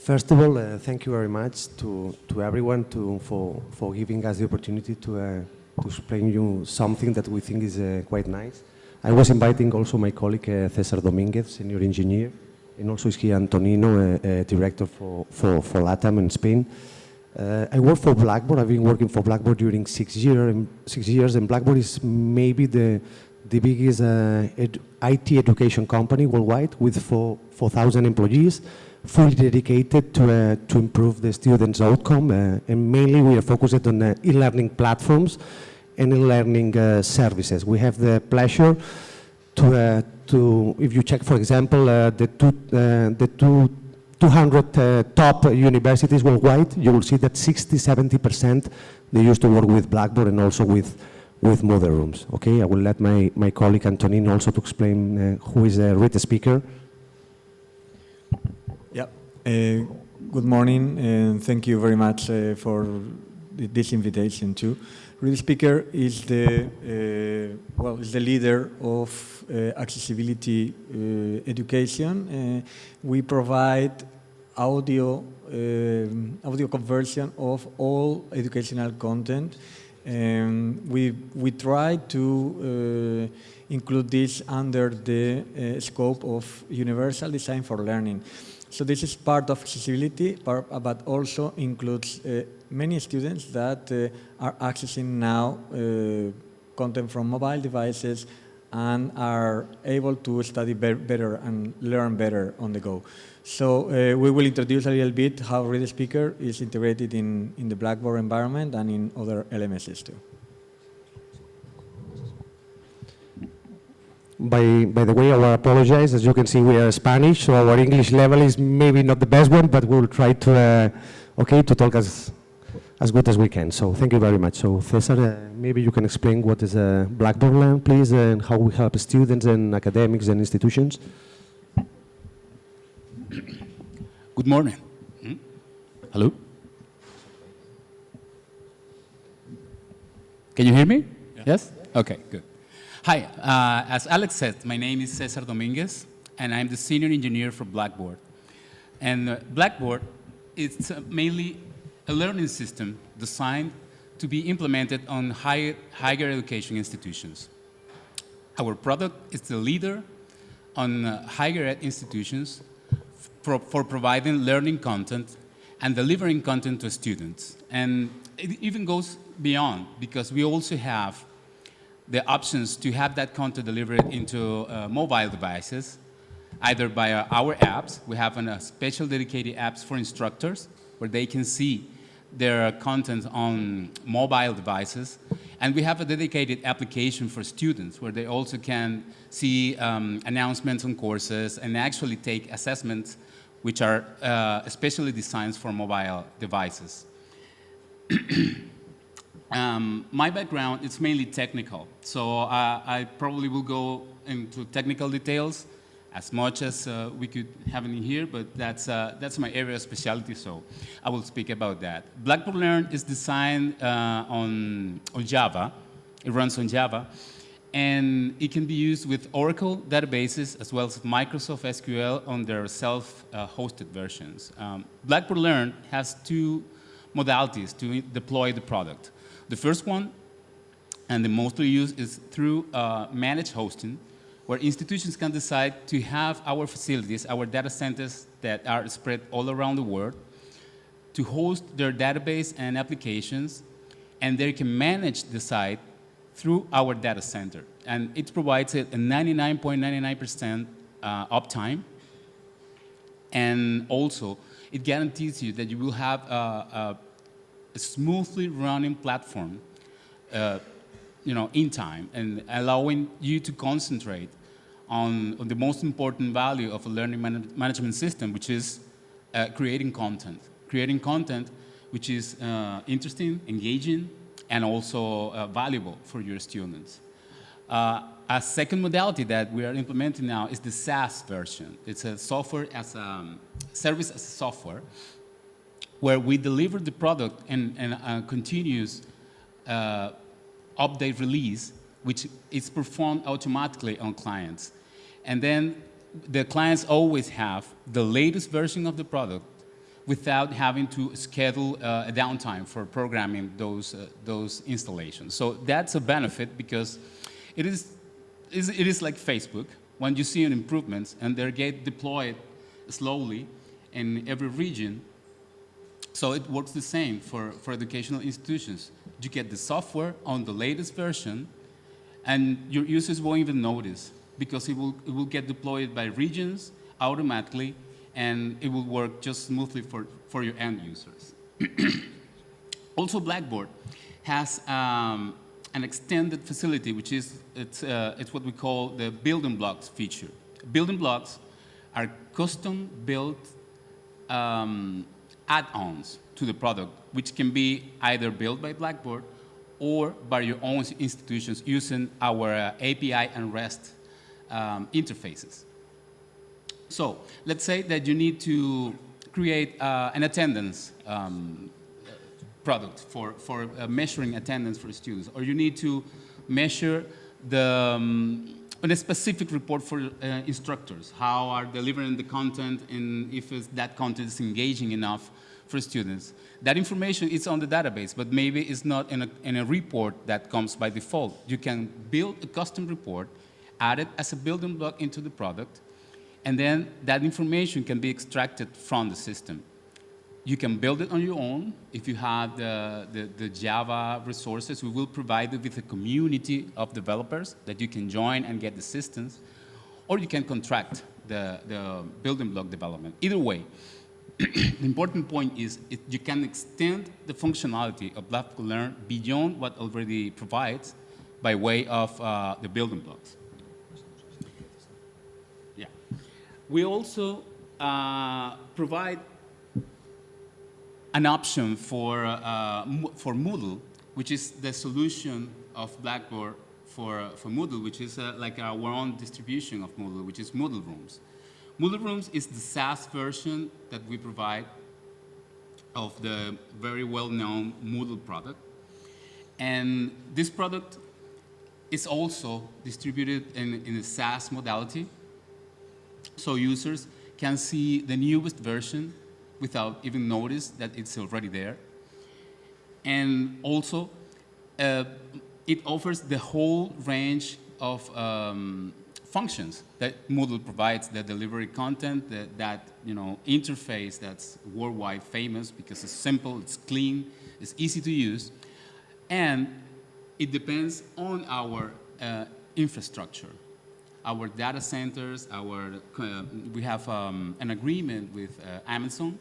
First of all, uh, thank you very much to, to everyone to, for, for giving us the opportunity to, uh, to explain you something that we think is uh, quite nice. I was inviting also my colleague uh, Cesar Dominguez, senior engineer, and also is here Antonino, uh, uh, director for, for, for LATAM in Spain. I work for Blackboard. I've been working for Blackboard during six, year, and six years, and Blackboard is maybe the, the biggest ed IT education company worldwide with 4,000 employees, fully dedicated to, uh, to improve the students' outcome. Uh, and mainly we are focused on uh, e-learning platforms and e-learning uh, services. We have the pleasure to, to, if you check, for example, the two, the two 200 uh, top universities worldwide, you will see that 60, 70% they used to work with Blackboard and also with, with Moodle Rooms. Okay, I will let my, my colleague Antonin also to explain uh, who is a ReadSpeaker. Uh, good morning and thank you very much uh, for this invitation too. ReadSpeaker is the, uh, well, is the leader of uh, accessibility uh, education. we provide audio, um, audio conversion of all educational content. Um, we, we try to include this under the scope of universal design for learning. So this is part of accessibility, but also includes uh, many students that are accessing now content from mobile devices and are able to study be better and learn better on the go. So uh, we will introduce a little bit how Read Speaker is integrated in, in the Blackboard environment and in other LMSs too. By, by the way, I apologize. As you can see, we are Spanish, so our English level is maybe not the best one, but we'll try to, uh, okay, to talk as as good as we can. So thank you very much. So Cesar, uh, maybe you can explain what is a Blackboard Learn, please, and how we help students and academics and institutions. Good morning. Hmm? Hello? Can you hear me? Yeah. Yes? Okay, good. Hi, uh, as Alex said, my name is Cesar Dominguez, and I'm the senior engineer for Blackboard. And uh, Blackboard is uh, mainly a learning system designed to be implemented on higher, higher education institutions. Our product is the leader on uh, higher ed institutions for, for, providing learning content and delivering content to students. And it even goes beyond because we also have the options to have that content delivered into uh, mobile devices, either by our apps. We have a special dedicated apps for instructors where they can see their content on mobile devices. And we have a dedicated application for students where they also can see um, announcements on courses and actually take assessments which are uh, especially designed for mobile devices. um, my background is mainly technical, so uh, I probably will go into technical details as much as uh, we could have in here, but that's, uh, that's my area of specialty, so I will speak about that. Blackboard Learn is designed uh, on, on Java. It runs on Java. And it can be used with Oracle databases as well as Microsoft SQL on their self-hosted versions. Um, Blackboard Learn has two modalities to deploy the product. The first one, and the mostly used, is through uh, managed hosting, where institutions can decide to have our facilities, our data centers that are spread all around the world, to host their database and applications, and they can manage the site through our data center. And it provides a 99.99% uh, uptime, and also it guarantees you that you will have a, a, a smoothly running platform uh, you know, in time and allowing you to concentrate on, on the most important value of a learning man management system, which is uh, creating content. Creating content which is uh, interesting, engaging, and also uh, valuable for your students. Uh, a second modality that we are implementing now is the SaaS version. It's a software as a um, service as a software where we deliver the product and, and a continuous uh, update release, which is performed automatically on clients. And then the clients always have the latest version of the product without having to schedule uh, a downtime for programming those, uh, those installations. So that's a benefit because it is, it is like Facebook. When you see an improvement and they get deployed slowly in every region, so it works the same for, for educational institutions. You get the software on the latest version, and your users won't even notice because it will, it will get deployed by regions automatically, and it will work just smoothly for, for your end users. also, Blackboard has um, an extended facility, which is it's, uh, it's what we call the building blocks feature. Building blocks are custom-built um, add-ons to the product, which can be either built by Blackboard or by your own institutions using our uh, API and REST um, interfaces. So let's say that you need to create uh, an attendance um, product for, for uh, measuring attendance for students, or you need to measure the, um, a specific report for uh, instructors, how are delivering the content and if that content is engaging enough for students. That information is on the database, but maybe it's not in a, in a report that comes by default. You can build a custom report, add it as a building block into the product, and then that information can be extracted from the system. You can build it on your own. If you have the, the, the, Java resources, we will provide you with a community of developers that you can join and get assistance, or you can contract the, the building block development. Either way, the important point is it, you can extend the functionality of Blackboard Learn beyond what already provides by way of uh, the building blocks. Yeah. We also uh, provide an option for, uh, for Moodle, which is the solution of Blackboard for, for Moodle, which is uh, like our own distribution of Moodle, which is Moodle Rooms. Moodle Rooms is the SaaS version that we provide of the very well-known Moodle product. And this product is also distributed in, in a SaaS modality. So users can see the newest version without even notice that it's already there. And also, uh, it offers the whole range of um, functions that Moodle provides, the delivery content, that, that you know, interface that's worldwide famous because it's simple, it's clean, it's easy to use, and it depends on our uh, infrastructure. Our data centers, our, uh, we have um, an agreement with uh, Amazon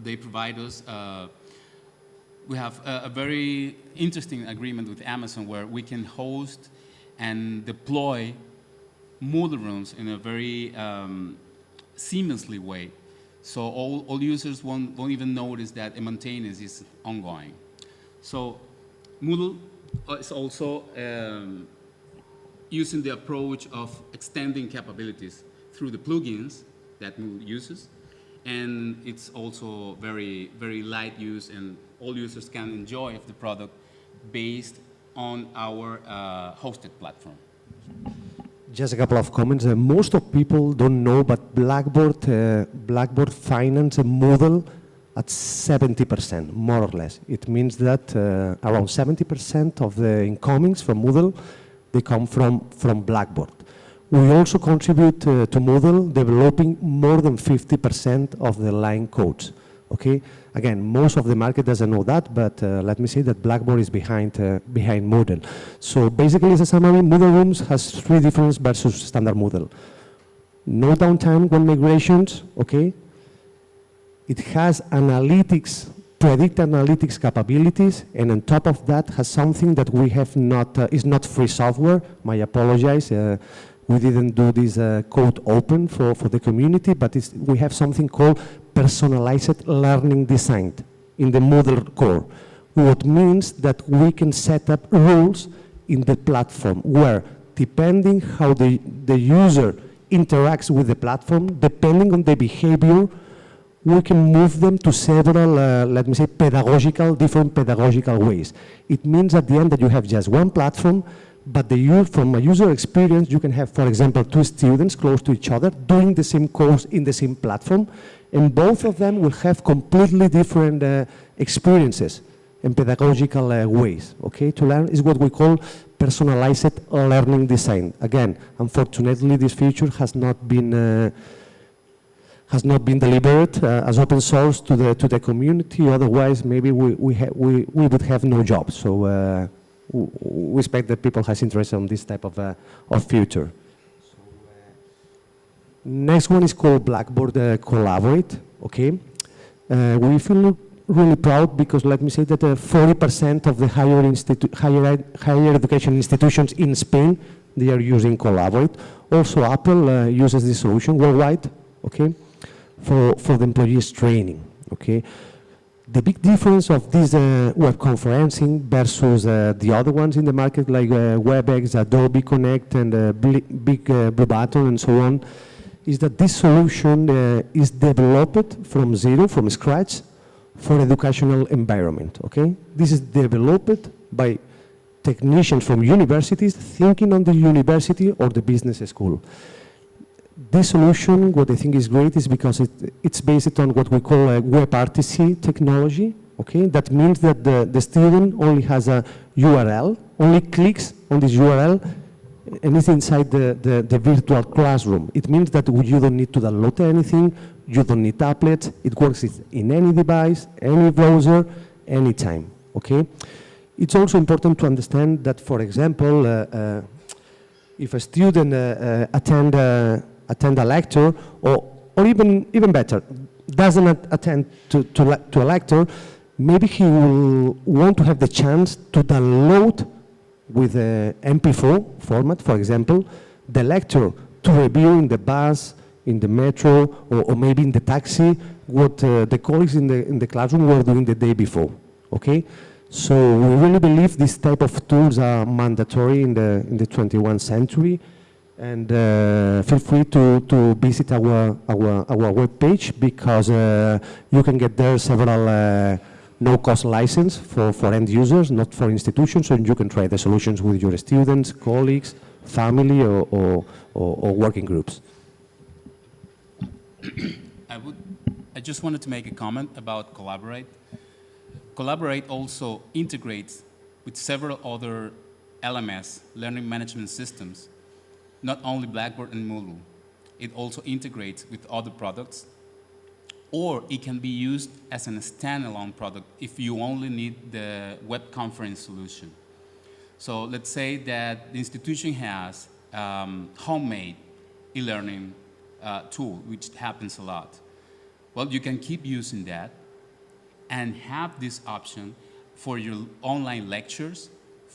they provide us uh, we have a, a, very interesting agreement with Amazon where we can host and deploy Moodle rooms in a very um, seamlessly way. So all, all users won't, won't even notice that a maintenance is ongoing. So Moodle is also um, using the approach of extending capabilities through the plugins that Moodle uses. And it's also very, very light use and all users can enjoy the product based on our uh, hosted platform. Just a couple of comments. Uh, most of people don't know, but Blackboard, uh, Blackboard finance a Moodle at 70%, more or less. It means that uh, around 70% of the incomings from Moodle, they come from, from Blackboard. We also contribute uh, to Moodle developing more than 50% of the line codes. Okay, again, most of the market doesn't know that, but uh, let me say that Blackboard is behind uh, behind Moodle. So basically, as a summary, Moodle Rooms has three differences versus standard Moodle. No downtime when migrations, okay? It has analytics, predict analytics capabilities, and on top of that has something that we have not, uh, is not free software, my apologize, uh, we didn't do this uh, code open for, for the community, but we have something called personalized learning design in the Moodle core, what means that we can set up rules in the platform where depending how the, the user interacts with the platform, depending on the behavior, we can move them to several, uh, let me say, pedagogical, different pedagogical ways. It means at the end that you have just one platform but the, from a user experience, you can have, for example, two students close to each other doing the same course in the same platform, And both of them will have completely different uh, experiences and pedagogical uh, ways, okay, to learn is what we call personalized learning design. Again, unfortunately, this feature has not been uh, has not been delivered uh, as open source to the to the community. Otherwise, maybe we we, we, we would have no job. So uh, we expect that people has interest on this type of uh, of future. Next one is called Blackboard uh, Collaborate. Okay, uh, we feel really proud because let me say that 40% of the higher, higher, ed higher education institutions in Spain they are using Collaborate. Also, Apple uh, uses this solution worldwide. Okay for, for the employees training, okay? The big difference of this uh, web conferencing versus uh, the other ones in the market like uh, WebEx, Adobe Connect, and uh, Big uh, Blue Button, and so on, is that this solution uh, is developed from zero, from scratch, for educational environment, okay? This is developed by technicians from universities thinking on the university or the business school this solution, what I think is great is because it, it's based on what we call a WebRTC technology. Okay, that means that the, the student only has a URL, only clicks on this URL, and is inside the, the, the, virtual classroom. It means that you don't need to download anything, you don't need tablets, it works in any device, any browser, anytime, okay? It's also important to understand that, for example, uh, uh, if a student uh, uh attend attend a lecture, or, or even, even better, doesn't attend to, to, to a lecture, maybe he will want to have the chance to download with a MP4 format, for example, the lecture to review in the bus, in the metro, or, or maybe in the taxi, what uh, the colleagues in the, in the classroom were doing the day before, okay? So we really believe this type of tools are mandatory in the, in the 21st century, and uh, feel free to, to visit our, our, our webpage because uh, you can get there several uh, no-cost license for, for end users, not for institutions, and you can try the solutions with your students, colleagues, family, or, or, or, or working groups. I, would, I just wanted to make a comment about Collaborate. Collaborate also integrates with several other LMS, learning management systems, not only Blackboard and Moodle. It also integrates with other products, or it can be used as a standalone product if you only need the web conference solution. So let's say that the institution has um, homemade e-learning uh, tool, which happens a lot. Well, you can keep using that and have this option for your online lectures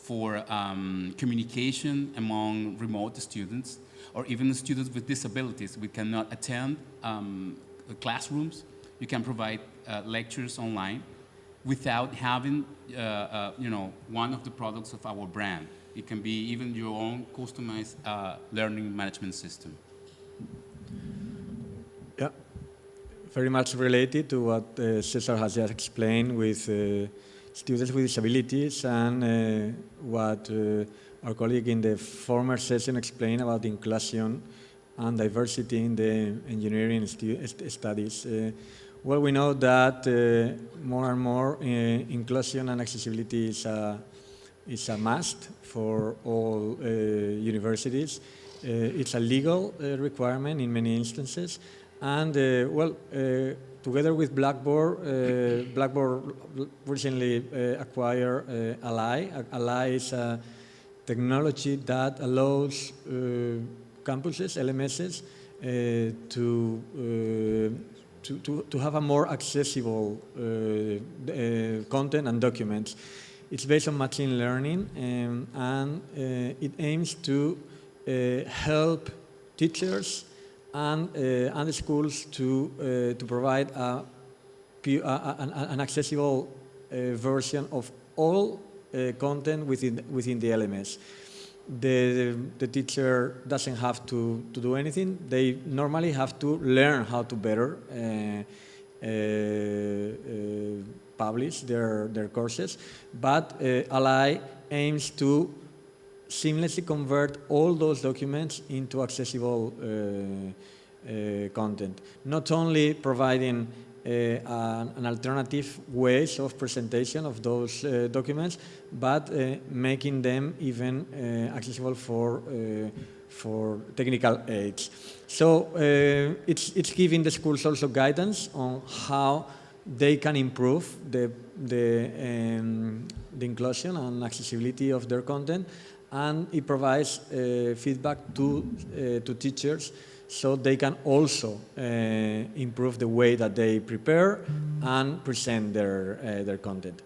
for um, communication among remote students or even students with disabilities. We cannot attend um, classrooms. You can provide uh, lectures online without having, uh, uh, you know, one of the products of our brand. It can be even your own customized uh, learning management system. Yeah, very much related to what uh, Cesar has just explained with uh, students with disabilities and uh, what uh, our colleague in the former session explained about inclusion and diversity in the engineering studies. Uh, well, we know that uh, more and more uh, inclusion and accessibility is a, is a must for all uh, universities. it's a legal requirement in many instances. And, well, Together with Blackboard, uh, Blackboard recently uh, acquired uh, Ally. Ally is a technology that allows campuses, LMSs, to, to, to, to, have a more accessible content and documents. It's based on machine learning um, and it aims to help teachers and, uh, and the schools to, uh, to provide a, an, an, accessible uh, version of all content within, within the LMS. The, the, teacher doesn't have to, to do anything. They normally have to learn how to better uh, uh, publish their, their courses, but uh, Ally aims to seamlessly convert all those documents into accessible content. Not only providing uh, an, alternative ways of presentation of those uh, documents, but uh, making them even uh, accessible for for technical aids. So it's it's giving the schools also guidance on how they can improve the the um, the inclusion and accessibility of their content, and it provides feedback to to teachers so they can also uh, improve the way that they prepare and present their, uh, their content.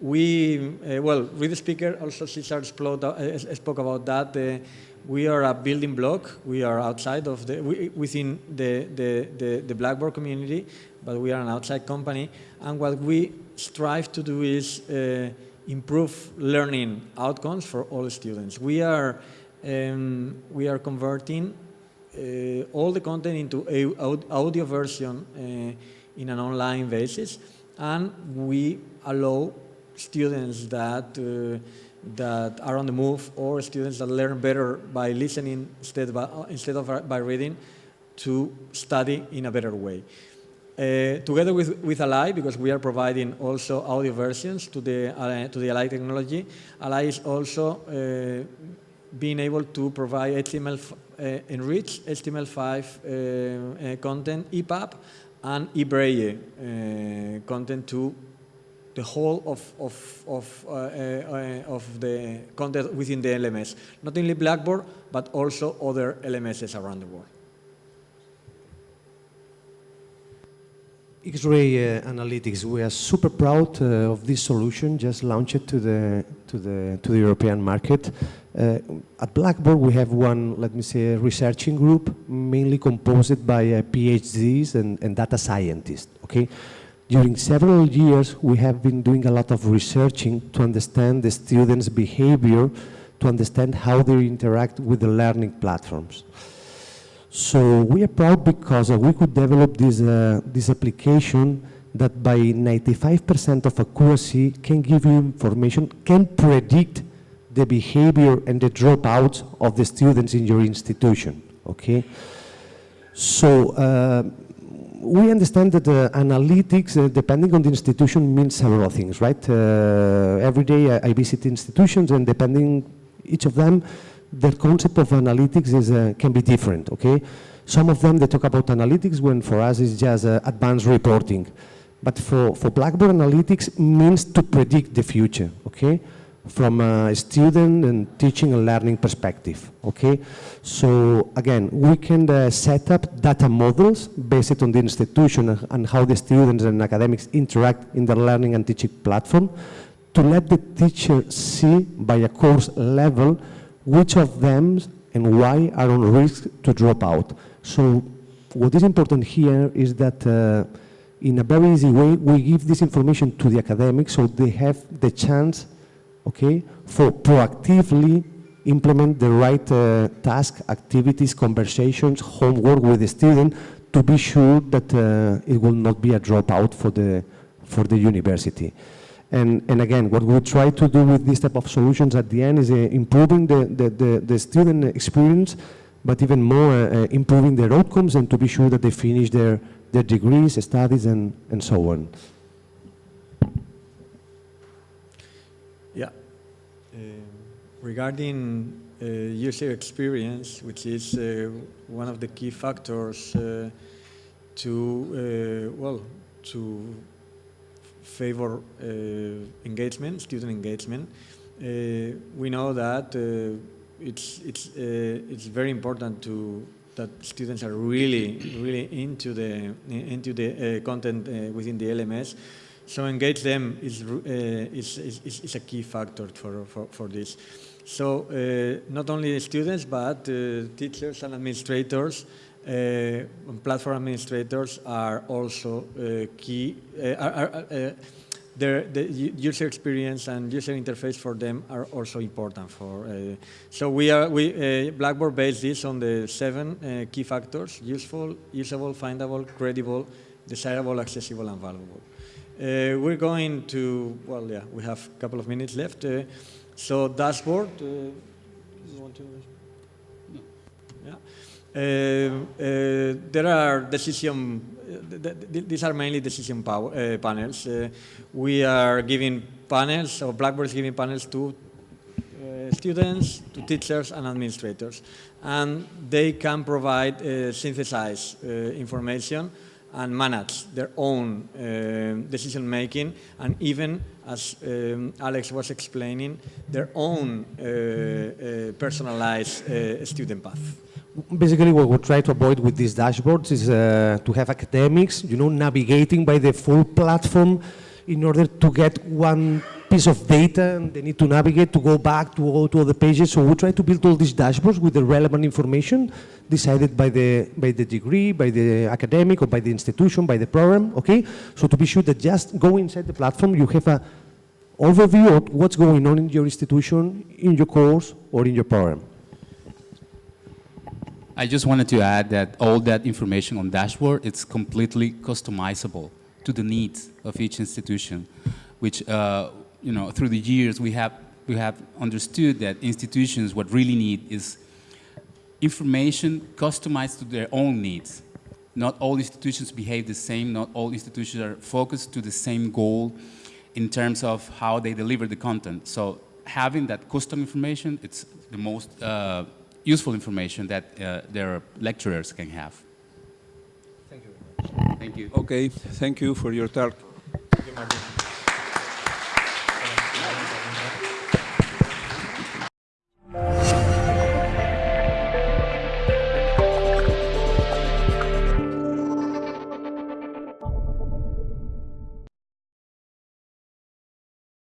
We, uh, well, Read the Speaker, also Cesar uh, spoke about that. Uh, we are a building block. We are outside of the, we, within the, the, the, the, Blackboard community, but we are an outside company. And what we strive to do is uh, improve learning outcomes for all students. We are, um, we are converting uh, all the content into a audio version uh, in an online basis, and we allow students that uh, that are on the move or students that learn better by listening instead, by, instead of by reading to study in a better way. Uh, together with, with Ally, because we are providing also audio versions to the, uh, to the Ally technology, Ally is also uh, being able to provide HTML uh, enriched HTML5 uh, uh, content, EPUB, and eBraille content to the whole of, of, of, of the content within the LMS. Not only Blackboard, but also other LMSs around the world. X-ray uh, analytics. We are super proud uh, of this solution, just launched to the to the to the European market. Uh, at Blackboard, we have one, let me say, researching group, mainly composed by uh, PhDs and, and data scientists. Okay, during several years, we have been doing a lot of researching to understand the students' behavior, to understand how they interact with the learning platforms. So we are proud because uh, we could develop this, uh, this application that by 95% of accuracy can give you information, can predict the behavior and the dropouts of the students in your institution, okay? So uh, we understand that uh, analytics, uh, depending on the institution, means several things, right? Uh, every day I, I, visit institutions and depending each of them, the concept of analytics is, uh, can be different, okay? Some of them, they talk about analytics when for us it's just uh, advanced reporting. But for, for Blackboard analytics means to predict the future, okay? From a student and teaching and learning perspective, okay? So again, we can uh, set up data models based on the institution and how the students and academics interact in the learning and teaching platform to let the teacher see by a course level which of them and why are on risk to drop out. So what is important here is that uh, in a very easy way, we give this information to the academics so they have the chance, okay, for proactively implement the right uh, task, activities, conversations, homework with the student to be sure that uh, it will not be a dropout for the, for the university. And, and again, what we try to do with this type of solutions at the end is uh, improving the, the, the, the, student experience, but even more uh, uh, improving their outcomes and to be sure that they finish their, their degrees, studies, and, and so on. Yeah. Uh, regarding uh, user experience, which is uh, one of the key factors to, well, to favor uh, engagement, student engagement. Uh, we know that uh, it's it's it's very important to that students are really really into the into the content within the LMS. So engage them is, uh, is, is, is, a key factor for, for, for this. So uh, not only students, but uh, teachers and administrators, platform administrators are also key, are, are, their, the user experience and user interface for them are also important. For uh, so we are we uh, Blackboard based this on the seven uh, key factors: useful, usable, findable, credible, desirable, accessible, and valuable. Uh, we're going to well, yeah, we have a couple of minutes left. So dashboard, uh, you want to? Yeah. Uh, uh, there are decision, th th these are mainly decision power, uh, panels. Uh, we are giving panels, or Blackboard is giving panels to students, to teachers and administrators. And they can provide synthesized information and manage their own uh, decision making and even, as um, Alex was explaining, their own uh, uh, personalized uh, student path. Basically, what we try to avoid with these dashboards is uh, to have academics, you know, navigating by the full platform in order to get one piece of data and they need to navigate to go back to all to other pages. So we try to build all these dashboards with the relevant information decided by the, by the degree, by the academic or by the institution, by the program, okay? So to be sure that just go inside the platform, you have a overview of what's going on in your institution, in your course, or in your program. I just wanted to add that all that information on dashboard, it's completely customizable to the needs of each institution, which, uh, you know, through the years we have, we have understood that institutions what really need is information customized to their own needs. Not all institutions behave the same, not all institutions are focused to the same goal in terms of how they deliver the content. So having that custom information, it's the most uh, useful information that uh, their lecturers can have. Thank you. Very much. Thank you. Okay, thank you for your talk. Thank you, Martin.